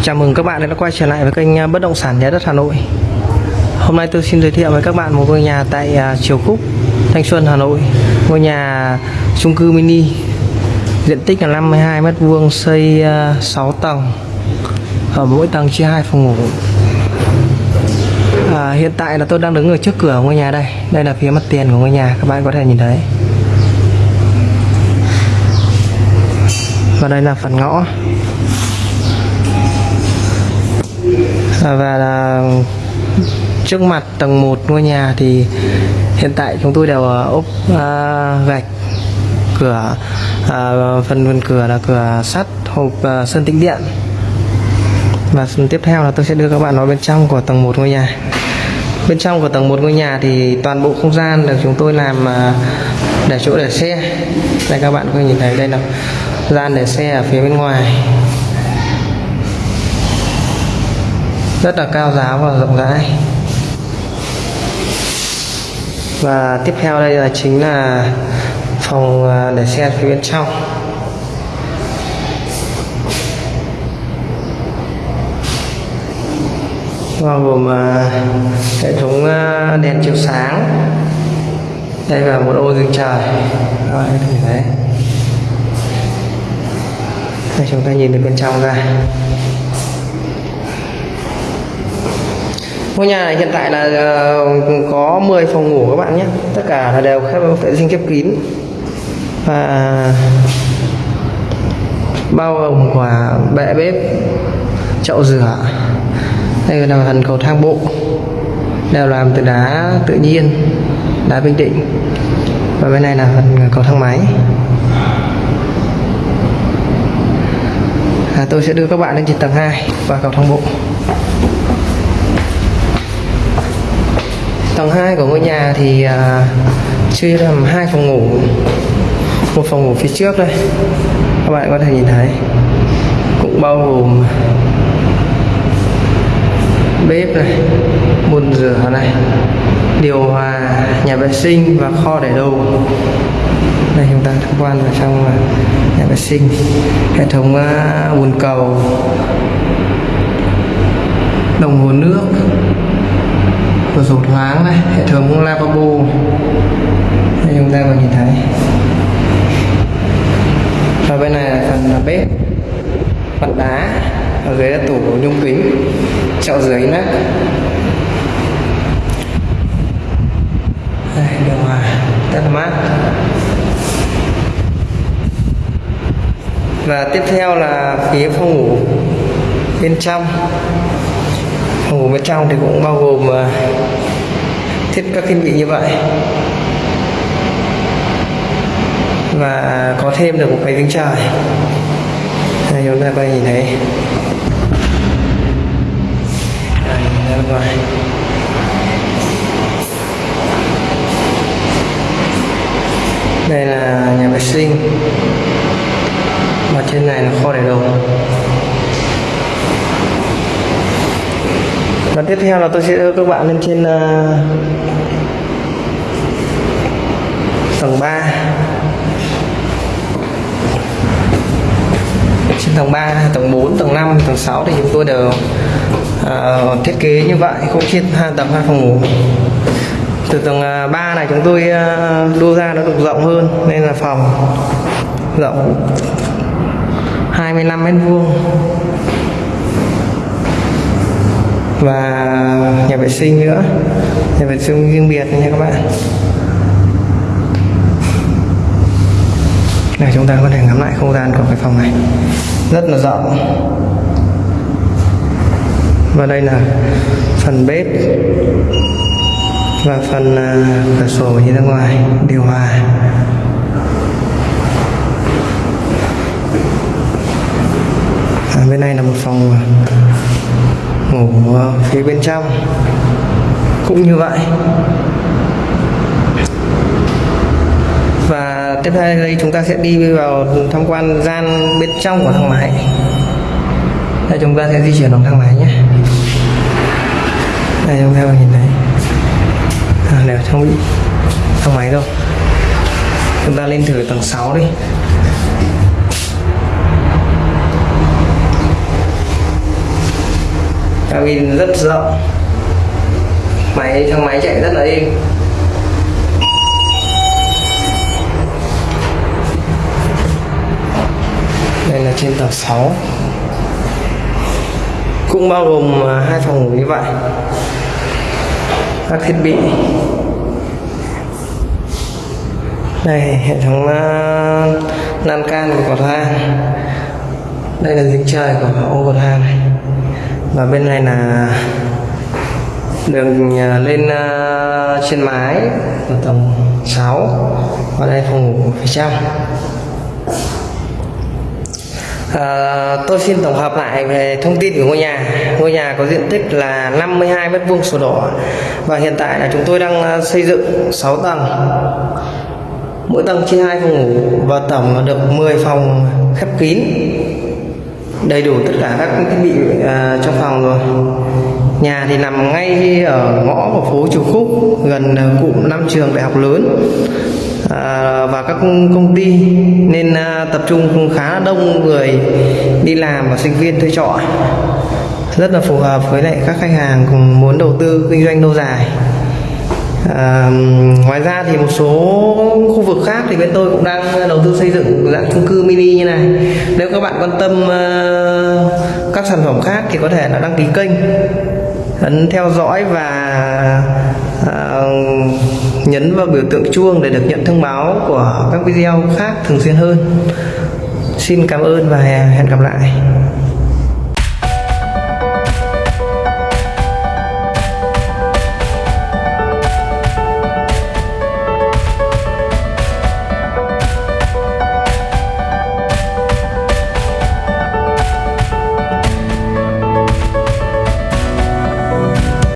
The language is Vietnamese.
Chào mừng các bạn đã quay trở lại với kênh à, Bất động sản Nhà đất Hà Nội. Hôm nay tôi xin giới thiệu với các bạn một ngôi nhà tại à, Triều Khúc, Thanh Xuân, Hà Nội. Ngôi nhà chung cư mini diện tích là 52 m vuông xây à, 6 tầng. Ở mỗi tầng chia hai phòng ngủ. À, hiện tại là tôi đang đứng ở trước cửa ngôi nhà đây. Đây là phía mặt tiền của ngôi nhà, các bạn có thể nhìn thấy. Và đây là phần ngõ. Và là trước mặt tầng 1 ngôi nhà thì hiện tại chúng tôi đều ốp uh, gạch cửa uh, phần phần cửa là cửa sắt hộp uh, sơn tĩnh điện. Và tiếp theo là tôi sẽ đưa các bạn vào bên trong của tầng 1 ngôi nhà. Bên trong của tầng 1 ngôi nhà thì toàn bộ không gian được chúng tôi làm để chỗ để xe. Đây các bạn có thể nhìn thấy đây là gian để xe ở phía bên ngoài. Rất là cao giáo và rộng rãi. Và tiếp theo đây là chính là phòng à, để xe phía bên trong. Bao gồm à, hệ thống à, đèn chiếu sáng. Đây là một ô dương trời. Rồi, bạn đây chúng ta nhìn từ bên trong ra. Ngôi nhà này hiện tại là ờ, có 10 phòng ngủ các bạn nhé. Tất cả là đều khép vệ sinh khép kín. Và bao gồm quả bệ bếp chậu rửa đây là phần cầu thang bộ đều làm từ đá tự nhiên đá bình định. Và bên này là phần cầu thang máy. À, tôi sẽ đưa các bạn lên trên tầng 2 và cầu thang bộ. Tầng 2 của ngôi nhà thì à, chia làm hai phòng ngủ. Một phòng ngủ phía trước đây. Các bạn có thể nhìn thấy. Cũng bao gồm bếp này bồn rửa này điều hòa nhà vệ sinh và kho để đồ. Đây chúng ta tham quan vào trong à, nhà vệ sinh. Hệ thống à, bồn cầu. Đồng hồ nước cửa sổ thoáng này hệ thống lavabo. Đây chúng ta còn nhìn thấy. Và bên này là phần bếp, mặt đá, ở dưới là tủ nhung kính, chậu rửa nắp đây, điều hòa, rất là mát. Và tiếp theo là phía phòng ngủ bên trong ngủ bên trong thì cũng bao gồm ờ, thiết các thiết bị như vậy. Và có thêm được một cái kính trời đây chúng ta có nhìn thấy. Đây ra bên ngoài đây là nhà vệ sinh. Và trên này là kho để đồ. Và tiếp theo là tôi sẽ đưa các bạn lên trên uh, tầng 3 trên tầng 3, tầng 4, tầng 5, tầng 6 thì chúng tôi đều uh, thiết kế như vậy cũng chia hai tầng hai phòng ngủ. Từ tầng ờ, 3 này chúng tôi uh, đua ra nó được rộng hơn nên là phòng rộng 25 mét vuông và nhà vệ sinh nữa. Nhà vệ sinh riêng biệt nha các bạn. Này chúng ta có thể ngắm lại không gian của cái phòng này. Rất là rộng. Và đây là phần bếp. Và phần uh, cửa sổ nhìn ra ngoài điều hòa. À, bên này là một phòng ngủ phía bên trong. Cũng như vậy. Và tiếp theo đây chúng ta sẽ đi vào tham quan gian bên trong của thang máy. Đây chúng ta sẽ di chuyển bằng thang máy nhé. Đây chúng ta nhìn thấy. À, đều trong bị thang máy đâu? Chúng ta lên thử tầng 6 đi. Cabin rất rộng máy thang máy chạy rất là êm. Đây là trên tầng 6 cũng bao gồm à, hai phòng ngủ như vậy. Các thiết bị. Đây, hệ thống à, lan can của cầu thang đây là giếng trời của ô cầu thang này và bên này là đường à, lên à, trên mái ở tầng 6 ở đây phòng ngủ phía trong À, tôi xin tổng hợp lại về thông tin của ngôi nhà. Ngôi nhà có diện tích là 52 mét vuông sổ đỏ và hiện tại là chúng tôi đang à, xây dựng 6 tầng. Mỗi tầng chia hai phòng ngủ và tổng được 10 phòng khép kín. Đầy đủ tất cả các thiết bị uh, trong phòng rồi. Nhà thì nằm ngay ở ngõ của phố Triều Khúc gần à, cụm năm trường đại học lớn. À, và các công ty nên à, tập trung khá đông người đi làm và sinh viên thuê trọ. Rất là phù hợp với lại các khách hàng cùng muốn đầu tư kinh doanh lâu dài à, ngoài ra thì một số khu vực khác thì bên tôi cũng đang ờ, đầu tư xây dựng dạng chung cư mini như này. Nếu các bạn quan tâm uh, các sản phẩm khác thì có thể là đăng ký kênh ấn theo dõi và uh, nhấn vào biểu tượng chuông để được nhận thông báo của các video khác thường xuyên hơn. Xin cảm ơn và hẹn gặp lại.